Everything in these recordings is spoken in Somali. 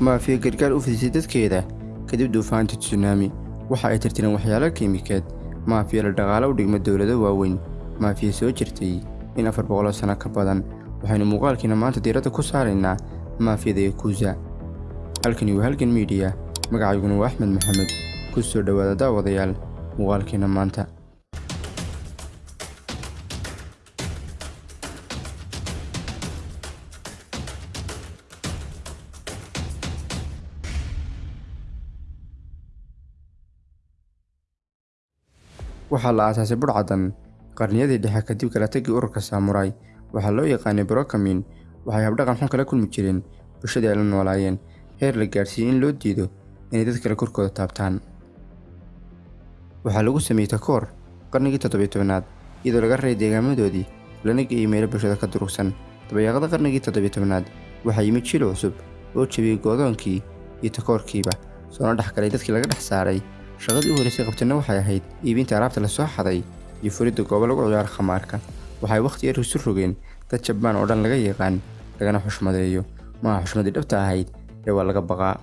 maafiya gargaar u fidisay dadkeeda kadib duufaanta tsunaami waxa ay tirtireen waxyaalo kiimikeed. Maafiya la dhaqaalo u dhigma dowlado waaweyn. Maafiya soo jirtay in afar boqoloo sano ka badan. Waxaynu muuqaalkiina maanta diiradda ku saaraynaa maafiyada yakuusa halkani waa halgan miidiya magacayguna waa axmed maxamed. Ku soo dhowaada daawadayaal. Muuqaalkiina maanta waxaa la aasaasay budhcadan qarniyadii dhexe kadib kala tagii ururka saamuray waxaa loo yaqaanay brokamin waxay habdhaqan xun kala kulmi jireen bulshadii ay la noolaayeen. Heer la gaadhsiiyey in loo diido inay dad kale korkooda taabtaan. Waxaa lagu sameeyey takoor qarnigii toddobiy tobanaad iyadoo laga raray deegaamadoodii lana geeyey meelo bulshada ka durugsan. Dabayaaqada qarnigii toddobiy tobanaad waxaa yimid jil cusub oo jebiyey goodoonkii iyo takoorkiiba soona dhex galay dadkii laga dhex saaray shaqadii u horraysay qabtana waxay ahayd iibinta alaabta la soo xaday iyo furidda goobo lagu ciyaaro khamaarka. Waxay wakhti yar isu rogeen dad jabaan oo dhan laga yaqaan lagana xushmadeeyo. Maaha xushmadii dhabta ahayd ee waa laga baqaa.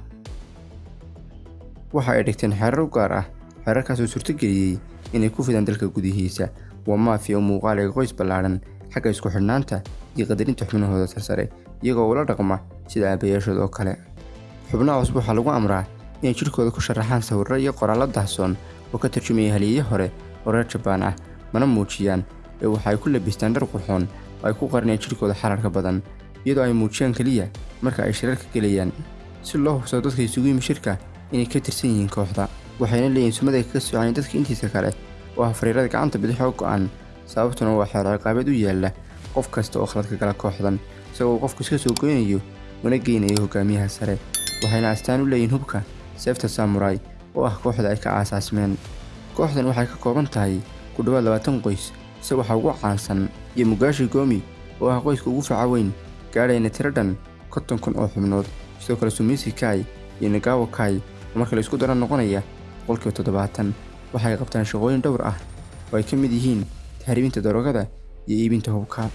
Waxa ay dhigteen xeerar u gaar ah xeerarkaasoo suurtogeliyey inay ku fidaan dalka gudihiisa. Waa maafiya oo muuqaaliga qoys ballaadhan xagga isku xidhnaanta iyo qadarinta xubnahooda sarsare iyagoo ula dhaqma sida aabayaashood oo kale. Xubnaha cusub waxaa lagu amraa inay jidhkooda ku sharaxaan sawirro iyo qoraallo dahsoon oo ka tarjumaya haliye hore oo reer jabaan ah mana muujiyaan ee waxa ku labistaan dhar qurxoon oo ay ku qarinayaan jidhkooda xararka badan iyadoo ay muujiyaan keliya marka ay shirarka gelayaan si loo hubsado dadka isugu yimi shirka inay ka tirsan yihiin kooxda. Waxayna leeyihiin sumad ay kaga soocayeen dadka intiisa kale oo ah fariirada gacanta bidix oo go'an sababtuna waa xeer ciqaabeed u yaalla qof kasta oo khaladka gala kooxdan isagoo qofku iska soo goynayo una geynayo hogaamiyaha sare. Waxayna astaan u leeyihiin hubka seefta samurai oo ah kooxda ay ka aasaasmeen. Kooxdan waxay ka kooban tahay ku dhowaad labaatan qoys se waxaa ugu caansan iyo mugaashi goomi oo ah qoyska ugu faca weyn gaadhayna tiro dhan konton kun oo xubnood. Sidoo kale sumisi kai iyo nagawo kai oo marka la isku daro noqonaya boqolkiiba toddobaatan waxay qabtaan shaqooyin dhowr ah oo ay ka mid yihiin tahriibinta darogada iyo iibinta hubka.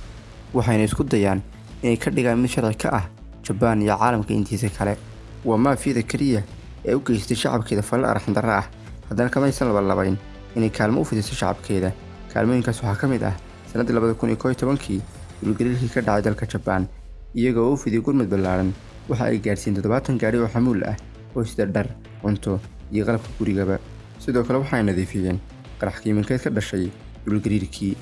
Waxayna isku dayaan inay ka dhigaan mid sharci ka ah jabaan iyo caalamka intiisa kale. Waa maafiyada keliya ee u geystay shacabkeeda falal arxandarra ah. Haddana kamaysan labalabayn inay kaalmo u fidiso shacabkeeda. Kaalmooyinkaas waxaa ka mid ah sannaddii labada kun iyo koo iyo tobankii dulgariirkii ka dhacay dalka jabaan iyagoo u fidiyey gurmud ballaaran. Waxa ay gaadhsiiyeen toddobaatan gaadhi oo xamuul ah oo sida dhar cunto iyo qalabka gurigaba. Sidoo kale waxay nadiifiyeen qarax kiimankeed ka dhashay dulgariirkii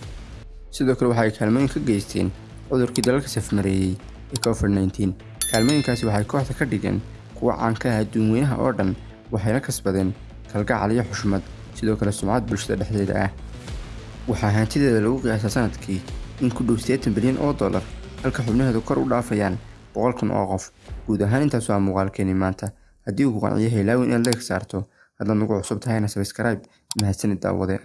sidoo kale waxa ay kaalmooyin ka geysteen cudurkii dalalka safmareeyey ee covid nneteen kaalmooyinkaasi waxay kooxda ka dhigeen kuwa caan ka ah adduun weynaha oo dhan waxayna kasbadeen kalgacal iyo xushmad sidoo kale sumcad bulshada dhexdeeda ah. Waxaa hantideeda lagu qiyaasaa sannadkii in ku dhow siddeetan bilyan oo dollar halka xubnaheedu kor u dhaafayaan boqol kun oo qof. Guud ahaan intaas waa muuqaalkeeni maanta. Haddii uu ku qanciyo heelaawin inaad leeg saarto. Haddaad nagu cusub tahayna sabskraibe mahadsanid daawade